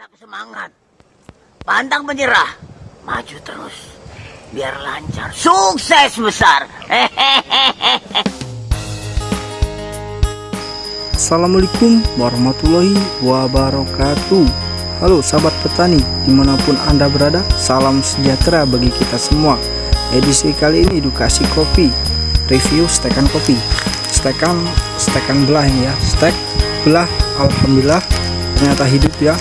Tetap semangat. Pantang menyerah. Maju terus. Biar lancar. Sukses besar. Assalamualaikum warahmatullahi wabarakatuh Halo sahabat petani di mana pun anda berada Salam sejahtera bagi kita semua Edisi kali ini edukasi kopi Review stekan kopi Stekan, stekan belah ini ya Stek belah Alhamdulillah ternyata hidup ya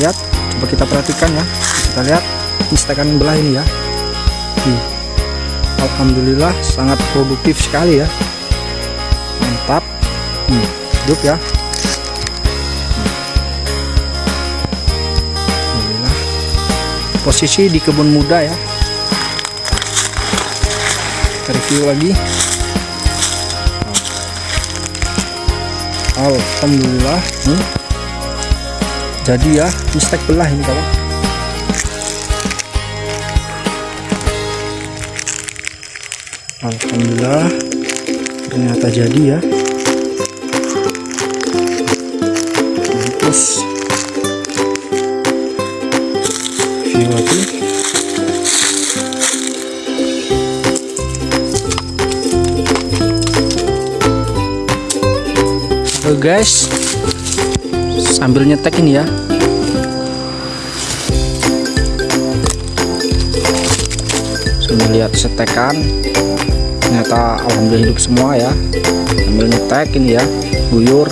Lihat coba kita perhatikan ya. Kita lihat ini stekan belah ini ya. Nih. Alhamdulillah sangat produktif sekali ya. Mantap. Hmm, hidup ya. Alhamdulillah. Posisi di kebun muda ya. Kita review lagi. Alhamdulillah nih jadi ya stek belah ini kawan. Alhamdulillah ternyata jadi ya. Terus. View lagi. Guys sambil nyetek ini ya. Sambil lihat setekan. Ternyata alhamdulillah hidup semua ya. Sambil nyetek ini ya guyur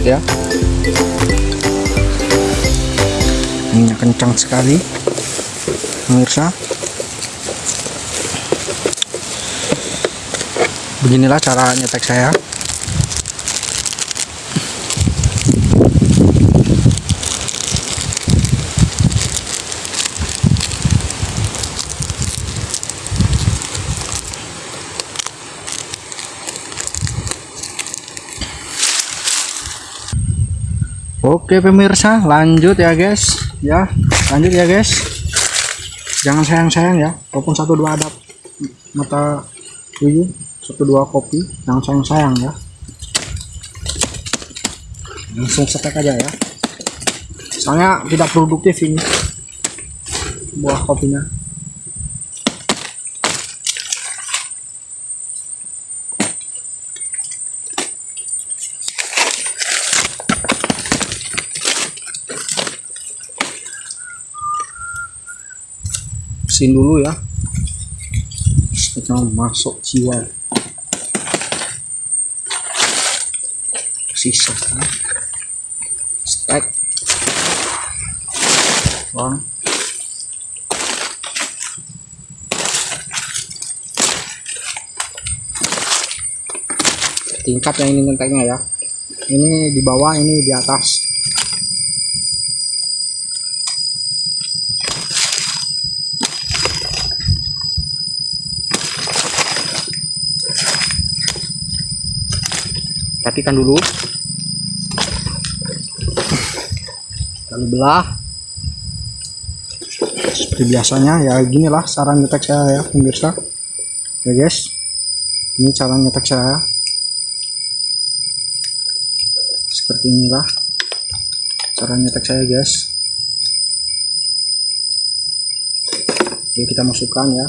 ya. Minyak kencang sekali pemirsa. Beginilah cara nyetek saya Oke pemirsa lanjut ya guys. Ya lanjut ya guys. Jangan sayang-sayang ya walaupun satu dua ada mata tujuh satu dua kopi jangan sayang-sayang ya. Langsung setek aja ya. Soalnya tidak produktif ini buah kopinya bersihin dulu ya. Supaya masuk jiwa. Sisa stack bang. Tingkat yang ini ngenteknya ya. Ini di bawah ini di atas perhatikan dulu. Kali belah. Seperti biasanya ya ginilah cara nyetek saya ya pemirsa. Ya guys. Ini cara nyetek saya. Seperti inilah cara nyetek saya guys. Oke kita masukkan ya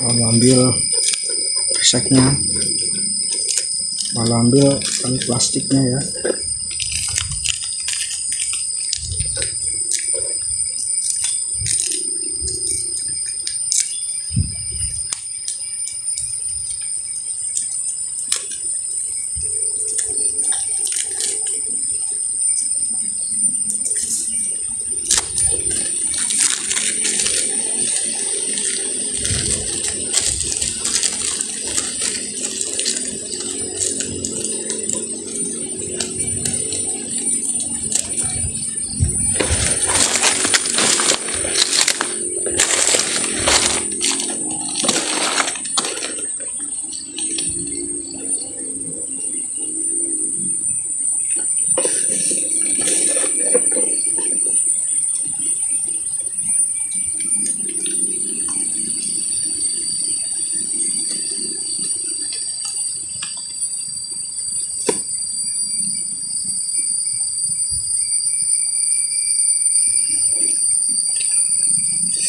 lalu ambil reseknya lalu ambil tali plastiknya ya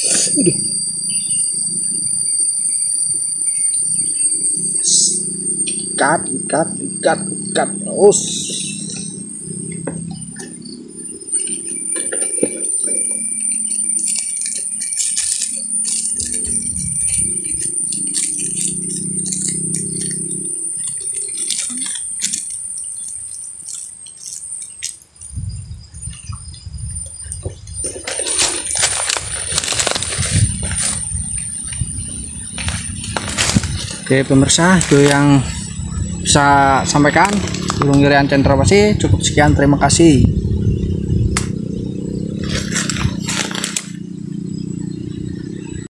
Aduh. Ikat, ikat, ikat, ikat. Us. Oke pemirsa itu yang bisa sampaikan. Burung Irian Cendrawasih cukup sekian. Terima kasih